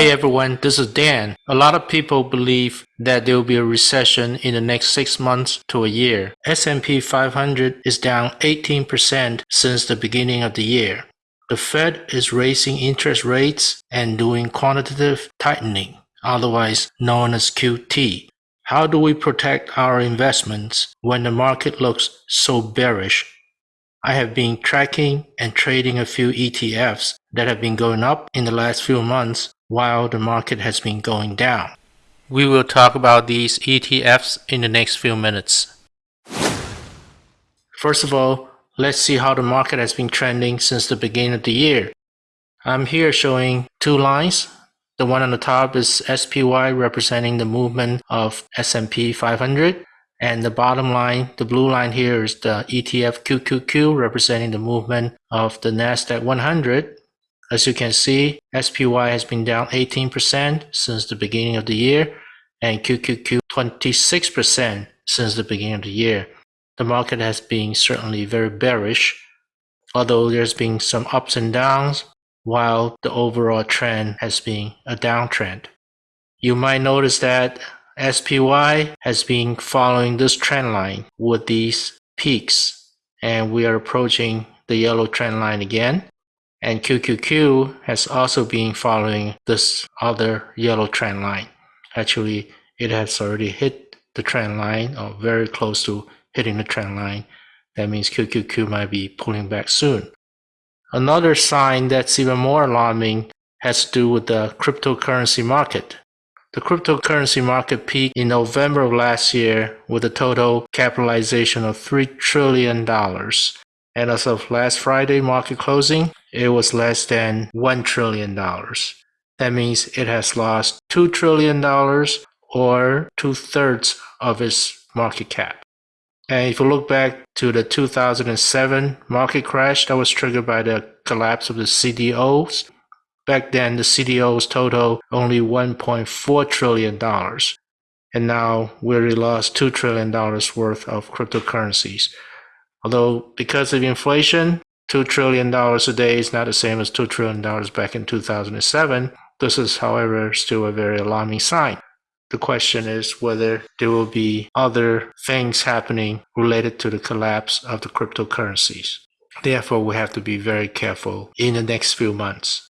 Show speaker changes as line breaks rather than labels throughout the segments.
Hey everyone, this is Dan. A lot of people believe that there will be a recession in the next 6 months to a year. S&P 500 is down 18% since the beginning of the year. The Fed is raising interest rates and doing quantitative tightening, otherwise known as QT. How do we protect our investments when the market looks so bearish? I have been tracking and trading a few ETFs that have been going up in the last few months while the market has been going down. We will talk about these ETFs in the next few minutes. First of all, let's see how the market has been trending since the beginning of the year. I'm here showing two lines. The one on the top is SPY representing the movement of S&P 500 and the bottom line, the blue line here is the ETF QQQ representing the movement of the NASDAQ 100 as you can see, SPY has been down 18% since the beginning of the year and QQQ 26% since the beginning of the year. The market has been certainly very bearish, although there's been some ups and downs, while the overall trend has been a downtrend. You might notice that SPY has been following this trend line with these peaks, and we are approaching the yellow trend line again. And QQQ has also been following this other yellow trend line. Actually, it has already hit the trend line or very close to hitting the trend line. That means QQQ might be pulling back soon. Another sign that's even more alarming has to do with the cryptocurrency market. The cryptocurrency market peaked in November of last year with a total capitalization of $3 trillion. And as of last Friday market closing, it was less than $1 trillion. That means it has lost $2 trillion or two thirds of its market cap. And if you look back to the 2007 market crash that was triggered by the collapse of the CDOs, back then the CDOs total only $1.4 trillion. And now we already lost $2 trillion worth of cryptocurrencies. Although because of inflation, $2 trillion a day is not the same as $2 trillion back in 2007. This is, however, still a very alarming sign. The question is whether there will be other things happening related to the collapse of the cryptocurrencies. Therefore, we have to be very careful in the next few months.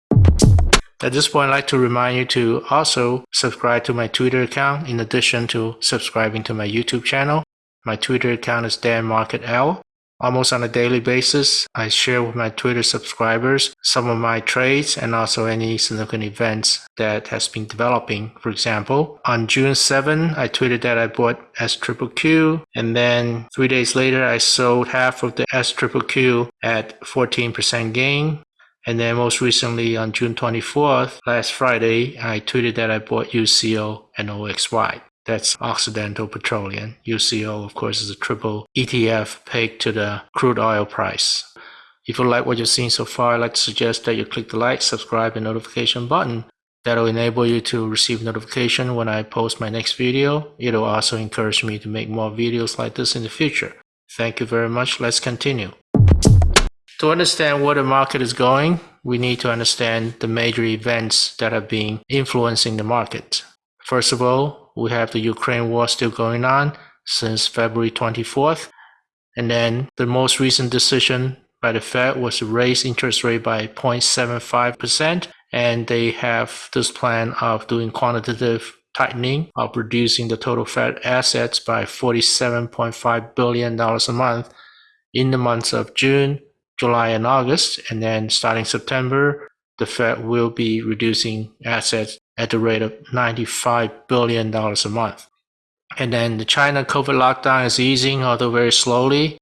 At this point, I'd like to remind you to also subscribe to my Twitter account in addition to subscribing to my YouTube channel. My Twitter account is DanMarketL. Almost on a daily basis, I share with my Twitter subscribers some of my trades and also any significant events that has been developing. For example, on June 7, I tweeted that I bought SQQQ and then three days later I sold half of the SQQQ at 14% gain. And then most recently on June 24th, last Friday, I tweeted that I bought UCO and OXY. That's Occidental Petroleum. UCO, of course, is a triple ETF pegged to the crude oil price. If you like what you've seen so far, I'd like to suggest that you click the like, subscribe, and notification button. That'll enable you to receive notification when I post my next video. It'll also encourage me to make more videos like this in the future. Thank you very much. Let's continue. To understand where the market is going, we need to understand the major events that have been influencing the market. First of all, we have the Ukraine war still going on since February 24th. And then the most recent decision by the Fed was to raise interest rate by 0.75%. And they have this plan of doing quantitative tightening of reducing the total Fed assets by $47.5 billion a month in the months of June, July, and August. And then starting September, the Fed will be reducing assets at the rate of $95 billion a month. And then the China COVID lockdown is easing, although very slowly.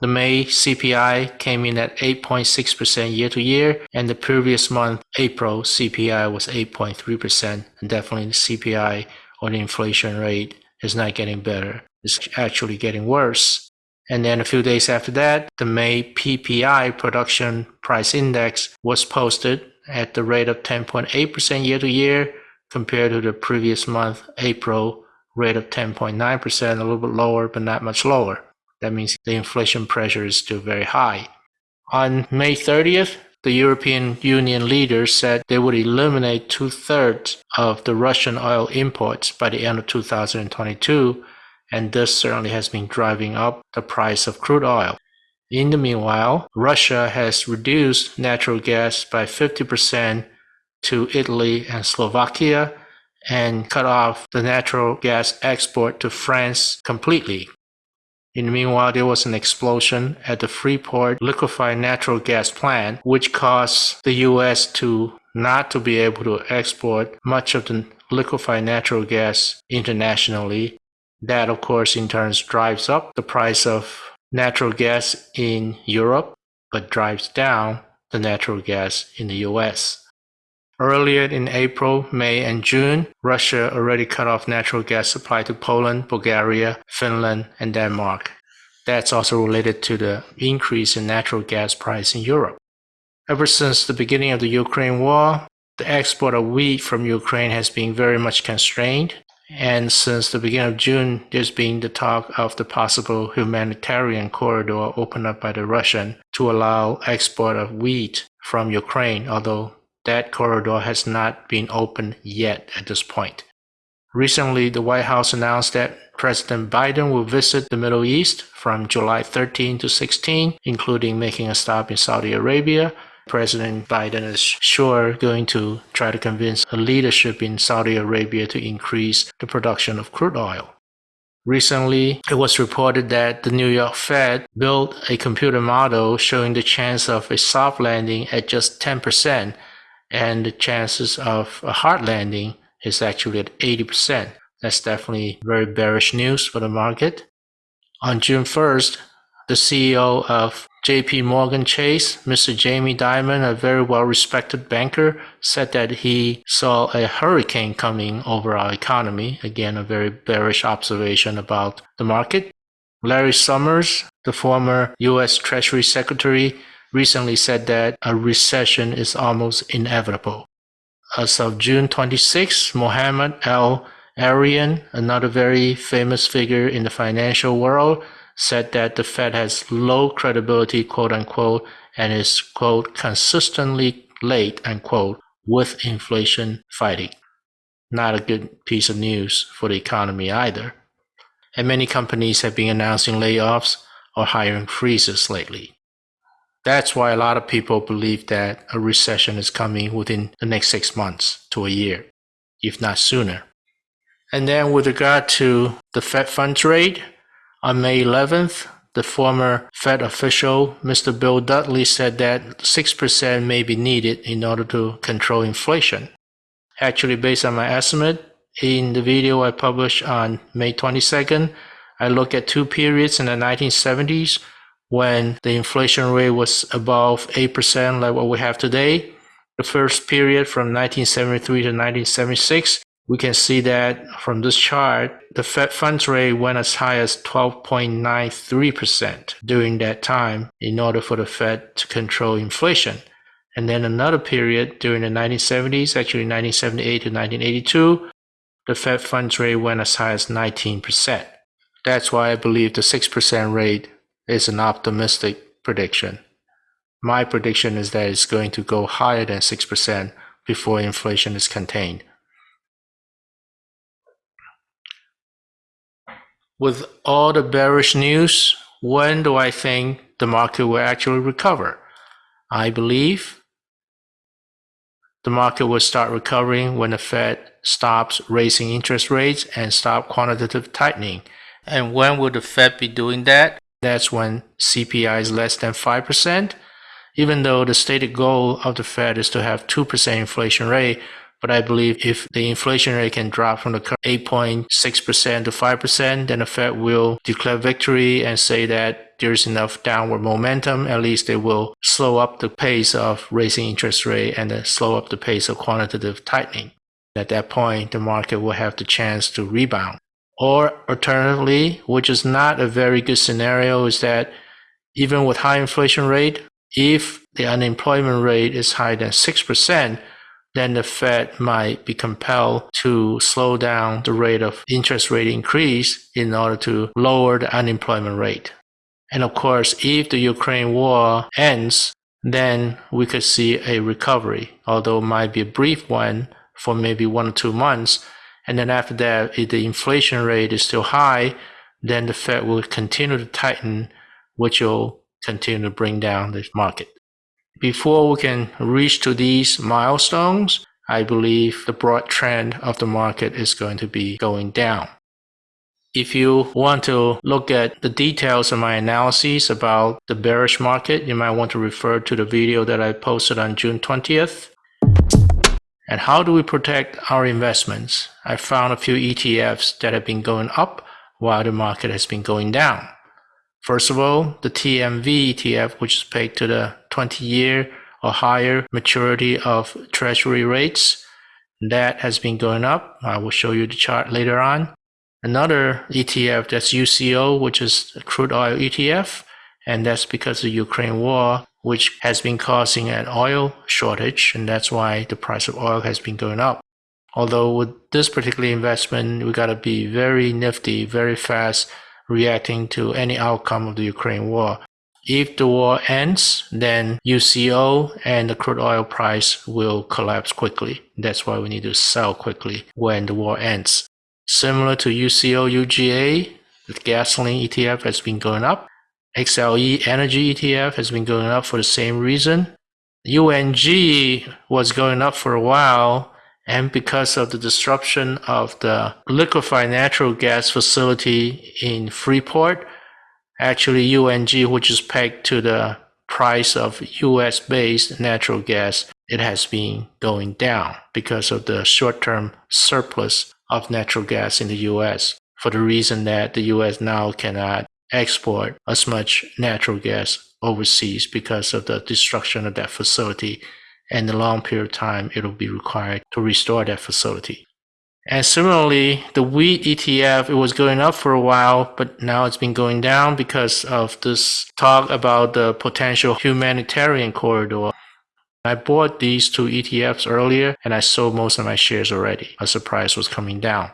The May CPI came in at 8.6% year to year, and the previous month, April, CPI was 8.3%. And definitely the CPI or the inflation rate is not getting better. It's actually getting worse. And then a few days after that, the May PPI production price index was posted at the rate of 10.8% year to year compared to the previous month, April, rate of 10.9%, a little bit lower, but not much lower. That means the inflation pressure is still very high. On May 30th, the European Union leaders said they would eliminate two thirds of the Russian oil imports by the end of 2022, and this certainly has been driving up the price of crude oil. In the meanwhile, Russia has reduced natural gas by 50% to Italy and Slovakia and cut off the natural gas export to France completely. In the meanwhile, there was an explosion at the Freeport liquefied natural gas plant, which caused the U.S. to not to be able to export much of the liquefied natural gas internationally. That, of course, in turn drives up the price of natural gas in Europe, but drives down the natural gas in the US. Earlier in April, May, and June, Russia already cut off natural gas supply to Poland, Bulgaria, Finland, and Denmark. That's also related to the increase in natural gas price in Europe. Ever since the beginning of the Ukraine war, the export of wheat from Ukraine has been very much constrained. And since the beginning of June, there's been the talk of the possible humanitarian corridor opened up by the Russian to allow export of wheat from Ukraine, although that corridor has not been opened yet at this point. Recently, the White House announced that President Biden will visit the Middle East from July 13 to 16, including making a stop in Saudi Arabia. President Biden is sure going to try to convince a leadership in Saudi Arabia to increase the production of crude oil. Recently, it was reported that the New York Fed built a computer model showing the chance of a soft landing at just 10% and the chances of a hard landing is actually at 80%. That's definitely very bearish news for the market. On June 1st, the CEO of JP Morgan Chase, Mr. Jamie Dimon, a very well respected banker, said that he saw a hurricane coming over our economy. Again, a very bearish observation about the market. Larry Summers, the former US Treasury Secretary, recently said that a recession is almost inevitable. As of June 26, Mohammed Al Arian, another very famous figure in the financial world, said that the Fed has low credibility, quote unquote, and is, quote, consistently late, unquote, with inflation fighting. Not a good piece of news for the economy either. And many companies have been announcing layoffs or hiring freezes lately. That's why a lot of people believe that a recession is coming within the next six months to a year, if not sooner. And then with regard to the Fed funds rate, on May 11th, the former Fed official, Mr. Bill Dudley, said that 6% may be needed in order to control inflation. Actually, based on my estimate, in the video I published on May 22nd, I look at two periods in the 1970s when the inflation rate was above 8% like what we have today. The first period from 1973 to 1976, we can see that from this chart, the Fed funds rate went as high as 12.93% during that time in order for the Fed to control inflation. And then another period during the 1970s, actually 1978 to 1982, the Fed funds rate went as high as 19%. That's why I believe the 6% rate is an optimistic prediction. My prediction is that it's going to go higher than 6% before inflation is contained. With all the bearish news, when do I think the market will actually recover? I believe the market will start recovering when the Fed stops raising interest rates and stop quantitative tightening. And when will the Fed be doing that? That's when CPI is less than 5%, even though the stated goal of the Fed is to have 2% inflation rate. But I believe if the inflation rate can drop from the current 8.6% to 5%, then the Fed will declare victory and say that there's enough downward momentum. At least they will slow up the pace of raising interest rate and slow up the pace of quantitative tightening. At that point, the market will have the chance to rebound. Or alternatively, which is not a very good scenario, is that even with high inflation rate, if the unemployment rate is higher than 6%, then the Fed might be compelled to slow down the rate of interest rate increase in order to lower the unemployment rate. And of course, if the Ukraine war ends, then we could see a recovery, although it might be a brief one for maybe one or two months. And then after that, if the inflation rate is still high, then the Fed will continue to tighten, which will continue to bring down the market. Before we can reach to these milestones, I believe the broad trend of the market is going to be going down. If you want to look at the details of my analyses about the bearish market, you might want to refer to the video that I posted on June 20th. And how do we protect our investments? I found a few ETFs that have been going up while the market has been going down. First of all, the TMV ETF, which is pegged to the 20 year or higher maturity of treasury rates, that has been going up. I will show you the chart later on. Another ETF that's UCO, which is a crude oil ETF, and that's because of the Ukraine war, which has been causing an oil shortage, and that's why the price of oil has been going up. Although with this particular investment, we got to be very nifty, very fast, reacting to any outcome of the Ukraine war. If the war ends, then UCO and the crude oil price will collapse quickly. That's why we need to sell quickly when the war ends. Similar to UCO UGA, the gasoline ETF has been going up. XLE Energy ETF has been going up for the same reason. UNG was going up for a while, and because of the disruption of the liquefied natural gas facility in Freeport, actually UNG, which is pegged to the price of US based natural gas, it has been going down because of the short term surplus of natural gas in the US for the reason that the US now cannot export as much natural gas overseas because of the destruction of that facility and the long period of time it will be required to restore that facility. And similarly, the wheat ETF, it was going up for a while, but now it's been going down because of this talk about the potential humanitarian corridor I bought these two ETFs earlier and I sold most of my shares already as the price was coming down.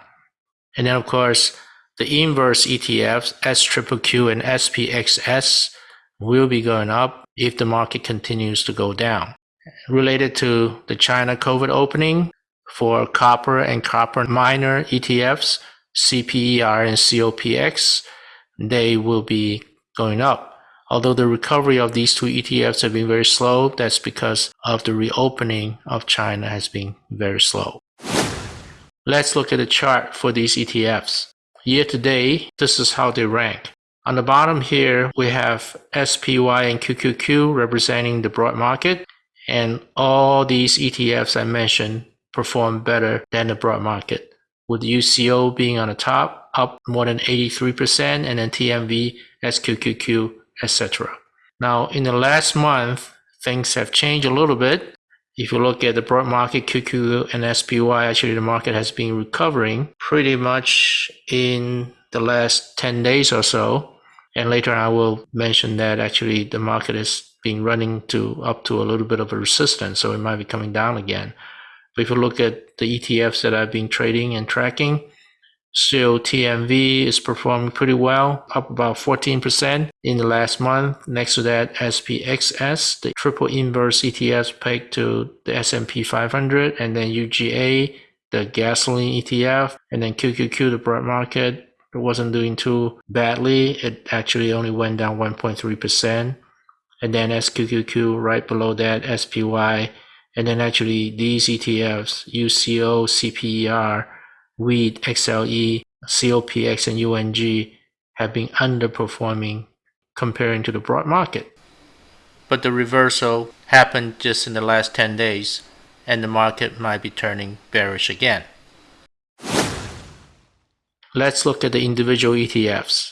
And then of course, the inverse ETFs, SQQQ and SPXS will be going up if the market continues to go down. Related to the China COVID opening for copper and copper miner ETFs, CPER and COPX, they will be going up. Although the recovery of these two ETFs have been very slow, that's because of the reopening of China has been very slow. Let's look at the chart for these ETFs. Year to date, this is how they rank. On the bottom here, we have SPY and QQQ representing the broad market, and all these ETFs I mentioned perform better than the broad market, with UCO being on the top, up more than 83%, and then TMV, SQQQ etc. Now, in the last month, things have changed a little bit. If you look at the broad market, QQ and SPY, actually the market has been recovering pretty much in the last 10 days or so. And later I will mention that actually the market has been running to up to a little bit of a resistance, so it might be coming down again. But if you look at the ETFs that I've been trading and tracking, Still, TMV is performing pretty well, up about 14% in the last month. Next to that, SPXS, the triple inverse ETF pegged to the S&P 500, and then UGA, the gasoline ETF, and then QQQ, the broad market. It wasn't doing too badly. It actually only went down 1.3%. And then SQQQ right below that, SPY. And then actually these ETFs, UCO, CPER, wheat, XLE, COPX, and UNG have been underperforming comparing to the broad market. But the reversal happened just in the last 10 days, and the market might be turning bearish again. Let's look at the individual ETFs.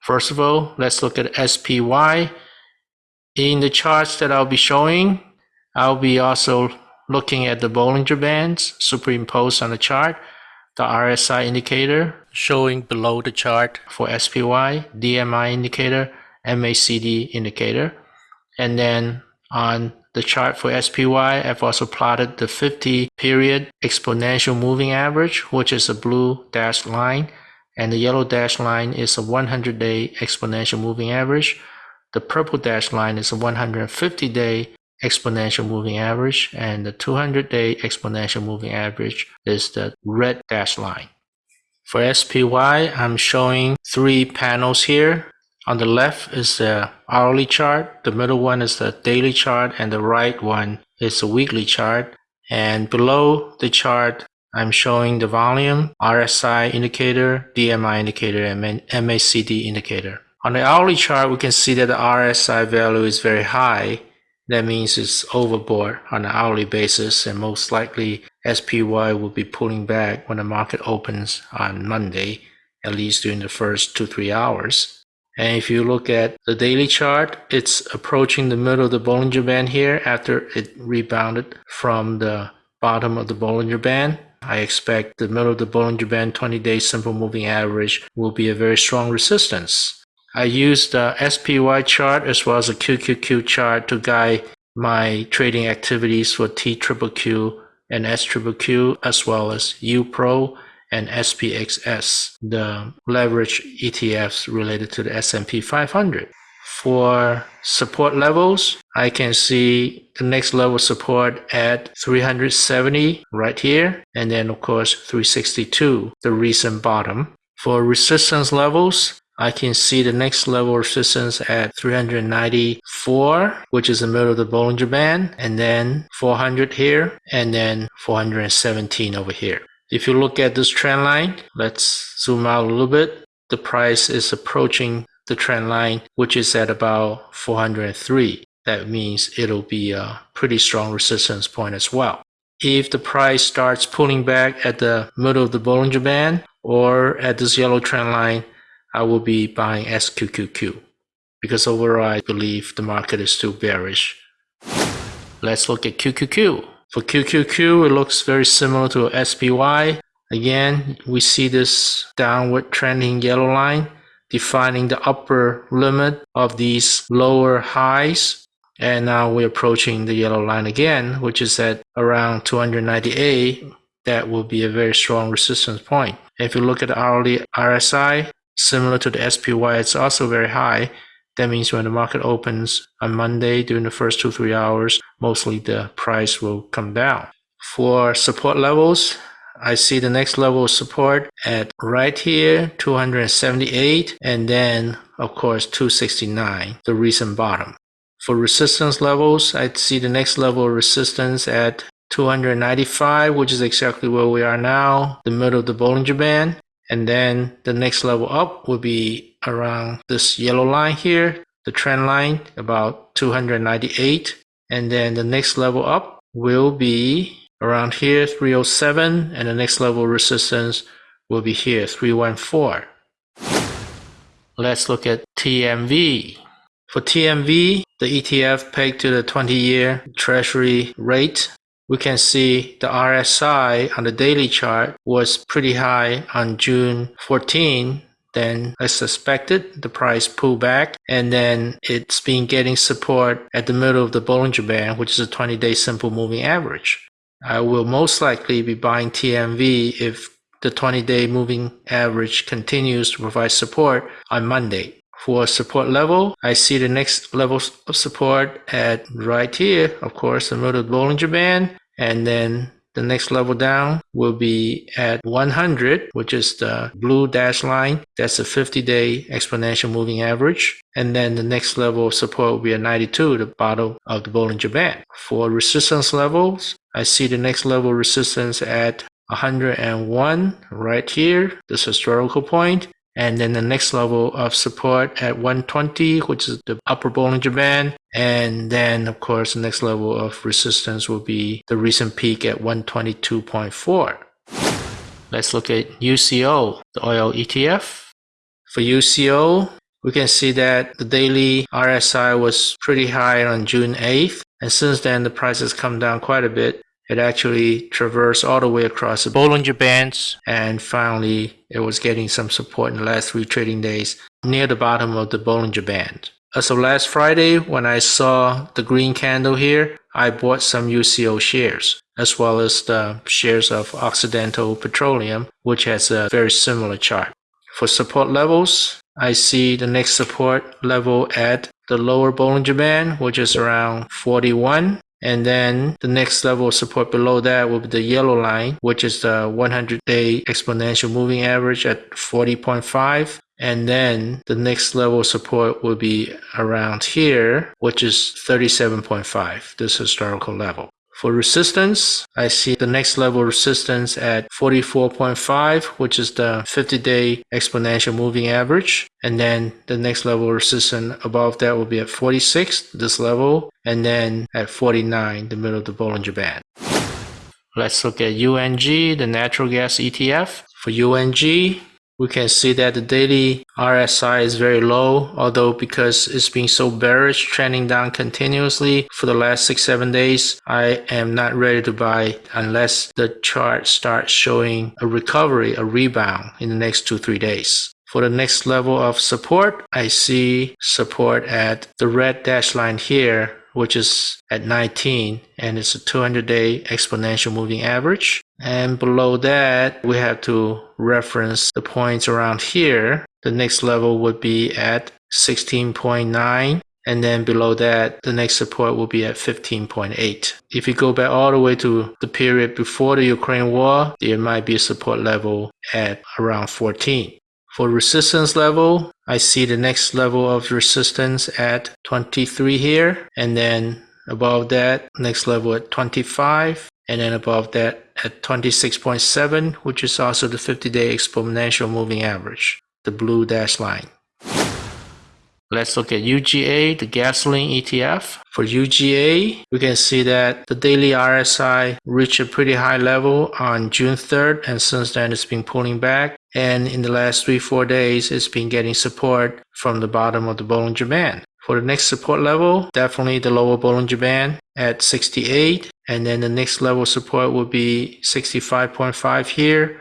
First of all, let's look at SPY. In the charts that I'll be showing, I'll be also looking at the Bollinger Bands superimposed on the chart the RSI indicator showing below the chart for SPY, DMI indicator, MACD indicator. And then on the chart for SPY, I've also plotted the 50 period exponential moving average, which is a blue dashed line. And the yellow dashed line is a 100 day exponential moving average. The purple dashed line is a 150 day exponential moving average and the 200 day exponential moving average is the red dashed line. For SPY, I'm showing three panels here. On the left is the hourly chart, the middle one is the daily chart, and the right one is the weekly chart. And below the chart, I'm showing the volume, RSI indicator, DMI indicator, and MACD indicator. On the hourly chart, we can see that the RSI value is very high. That means it's overbought on an hourly basis, and most likely SPY will be pulling back when the market opens on Monday, at least during the first two, three hours. And if you look at the daily chart, it's approaching the middle of the Bollinger Band here after it rebounded from the bottom of the Bollinger Band. I expect the middle of the Bollinger Band 20-day simple moving average will be a very strong resistance. I used the SPY chart as well as a QQQ chart to guide my trading activities for TQQQ and SQQQ as well as UPRO and SPXS, the leverage ETFs related to the S&P 500. For support levels, I can see the next level support at 370 right here, and then of course 362, the recent bottom. For resistance levels, I can see the next level resistance at 394, which is the middle of the Bollinger Band, and then 400 here, and then 417 over here. If you look at this trend line, let's zoom out a little bit. The price is approaching the trend line, which is at about 403. That means it'll be a pretty strong resistance point as well. If the price starts pulling back at the middle of the Bollinger Band or at this yellow trend line, I will be buying SQQQ because overall I believe the market is still bearish. Let's look at QQQ. For QQQ, it looks very similar to SPY. Again, we see this downward trending yellow line defining the upper limit of these lower highs. And now we're approaching the yellow line again, which is at around 298. That will be a very strong resistance point. If you look at the hourly RSI, similar to the SPY, it's also very high. That means when the market opens on Monday during the first two, three hours, mostly the price will come down. For support levels, I see the next level of support at right here, 278, and then of course 269, the recent bottom. For resistance levels, I see the next level of resistance at 295, which is exactly where we are now, the middle of the Bollinger Band. And then the next level up will be around this yellow line here, the trend line, about 298. And then the next level up will be around here, 307. And the next level resistance will be here, 314. Let's look at TMV. For TMV, the ETF pegged to the 20-year Treasury rate we can see the RSI on the daily chart was pretty high on June 14. Then, I suspected, the price pulled back and then it's been getting support at the middle of the Bollinger Band, which is a 20 day simple moving average. I will most likely be buying TMV if the 20 day moving average continues to provide support on Monday. For support level, I see the next level of support at right here, of course, the middle the Bollinger Band. And then the next level down will be at 100, which is the blue dash line. That's a 50-day exponential moving average. And then the next level of support will be at 92, the bottom of the Bollinger Band. For resistance levels, I see the next level resistance at 101 right here, this historical point and then the next level of support at 120 which is the upper Bollinger Band and then of course the next level of resistance will be the recent peak at 122.4 let's look at UCO the oil ETF for UCO we can see that the daily RSI was pretty high on June 8th and since then the price has come down quite a bit it actually traversed all the way across the Bollinger Bands and finally it was getting some support in the last three trading days near the bottom of the Bollinger Band. As of last Friday, when I saw the green candle here, I bought some UCO shares, as well as the shares of Occidental Petroleum, which has a very similar chart. For support levels, I see the next support level at the lower Bollinger Band, which is around 41. And then the next level of support below that will be the yellow line, which is the 100 day exponential moving average at 40.5. And then the next level of support will be around here, which is 37.5, this historical level. For resistance, I see the next level resistance at 44.5, which is the 50-day exponential moving average. And then the next level resistance above that will be at 46, this level, and then at 49, the middle of the Bollinger Band. Let's look at UNG, the natural gas ETF. For UNG, we can see that the daily RSI is very low, although because it's been so bearish, trending down continuously for the last six, seven days, I am not ready to buy unless the chart starts showing a recovery, a rebound in the next two, three days. For the next level of support, I see support at the red dash line here which is at 19 and it's a 200 day exponential moving average. And below that, we have to reference the points around here. The next level would be at 16.9 and then below that the next support will be at 15.8 if you go back all the way to the period before the ukraine war there might be a support level at around 14 for resistance level, I see the next level of resistance at 23 here, and then above that, next level at 25, and then above that at 26.7, which is also the 50-day exponential moving average, the blue dash line. Let's look at UGA, the gasoline ETF. For UGA, we can see that the daily RSI reached a pretty high level on June 3rd, and since then it's been pulling back. And in the last three, four days, it's been getting support from the bottom of the Bollinger Band. For the next support level, definitely the lower Bollinger Band at 68. And then the next level support will be 65.5 here,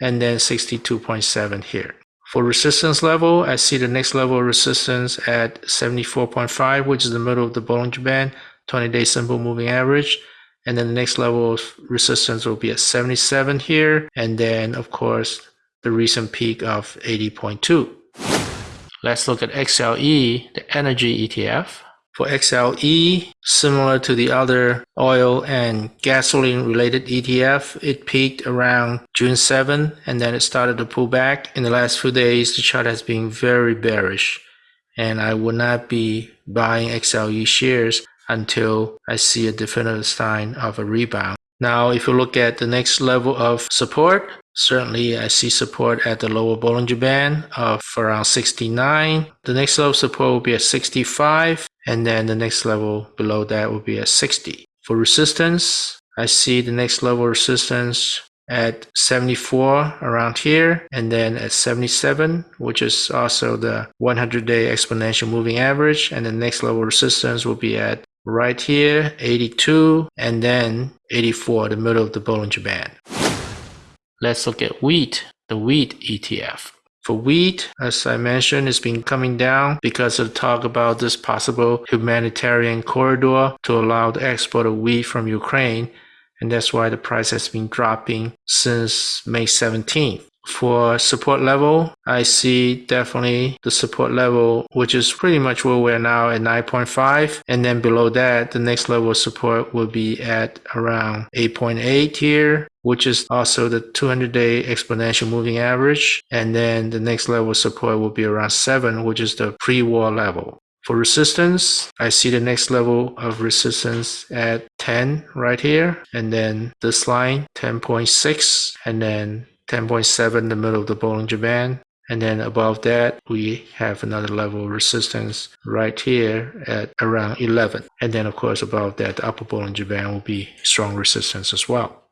and then 62.7 here. For resistance level, I see the next level of resistance at 74.5, which is the middle of the Bollinger Band, 20-day simple moving average. And then the next level of resistance will be at 77 here. And then, of course, the recent peak of 80.2. Let's look at XLE, the energy ETF. For XLE, similar to the other oil and gasoline related ETF, it peaked around June 7 and then it started to pull back. In the last few days, the chart has been very bearish and I will not be buying XLE shares until I see a definitive sign of a rebound. Now, if you look at the next level of support, certainly I see support at the lower Bollinger Band uh, of around 69. The next level of support will be at 65 and then the next level below that will be at 60. For resistance, I see the next level resistance at 74 around here and then at 77 which is also the 100 day exponential moving average and the next level resistance will be at right here 82 and then 84 the middle of the Bollinger Band. Let's look at wheat, the wheat ETF. For wheat, as I mentioned, it's been coming down because of talk about this possible humanitarian corridor to allow the export of wheat from Ukraine. And that's why the price has been dropping since May 17th. For support level, I see definitely the support level, which is pretty much where we're now at 9.5. And then below that, the next level of support will be at around 8.8 here, which is also the 200 day exponential moving average. And then the next level of support will be around 7, which is the pre-war level. For resistance, I see the next level of resistance at 10 right here. And then this line, 10.6. And then 10.7 in the middle of the Bollinger Band. And then above that, we have another level of resistance right here at around 11. And then, of course, above that, the upper Bollinger Band will be strong resistance as well.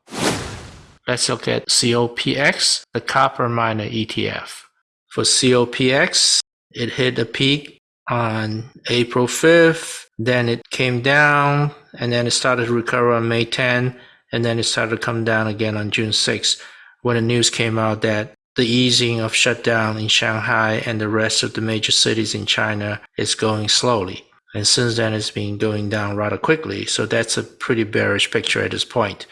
Let's look at COPX, the copper miner ETF. For COPX, it hit a peak on April 5th, then it came down, and then it started to recover on May 10, and then it started to come down again on June 6 when the news came out that the easing of shutdown in Shanghai and the rest of the major cities in China is going slowly. And since then, it's been going down rather quickly. So that's a pretty bearish picture at this point.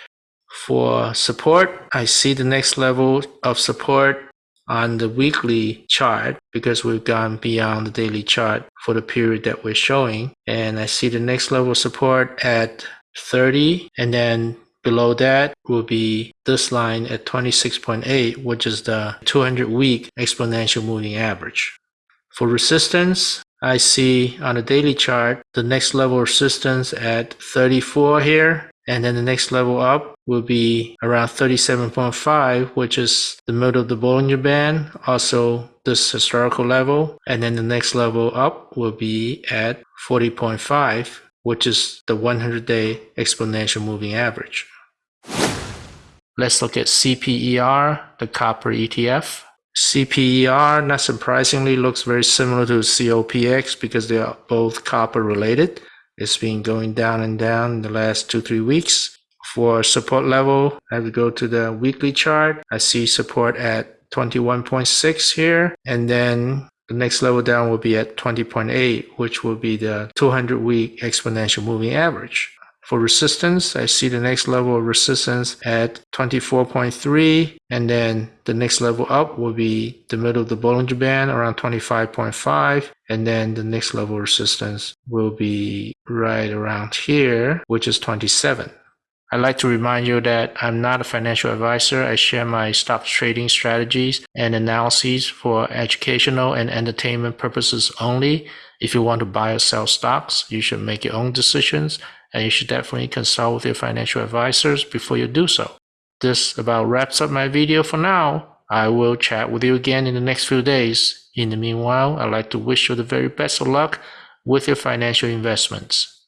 For support, I see the next level of support on the weekly chart because we've gone beyond the daily chart for the period that we're showing. And I see the next level of support at 30 and then below that will be this line at 26.8 which is the 200 week exponential moving average. For resistance, I see on the daily chart the next level resistance at 34 here and then the next level up will be around 37.5 which is the middle of the Bollinger Band also this historical level and then the next level up will be at 40.5 which is the 100 day exponential moving average. Let's look at CPER, the copper ETF. CPER, not surprisingly, looks very similar to COPX because they are both copper related. It's been going down and down in the last two, three weeks. For support level, I would go to the weekly chart. I see support at 21.6 here. And then the next level down will be at 20.8, which will be the 200 week exponential moving average. For resistance, I see the next level of resistance at 24.3 and then the next level up will be the middle of the Bollinger Band around 25.5 and then the next level resistance will be right around here which is 27. I'd like to remind you that I'm not a financial advisor. I share my stock trading strategies and analyses for educational and entertainment purposes only. If you want to buy or sell stocks, you should make your own decisions and you should definitely consult with your financial advisors before you do so. This about wraps up my video for now. I will chat with you again in the next few days. In the meanwhile, I'd like to wish you the very best of luck with your financial investments.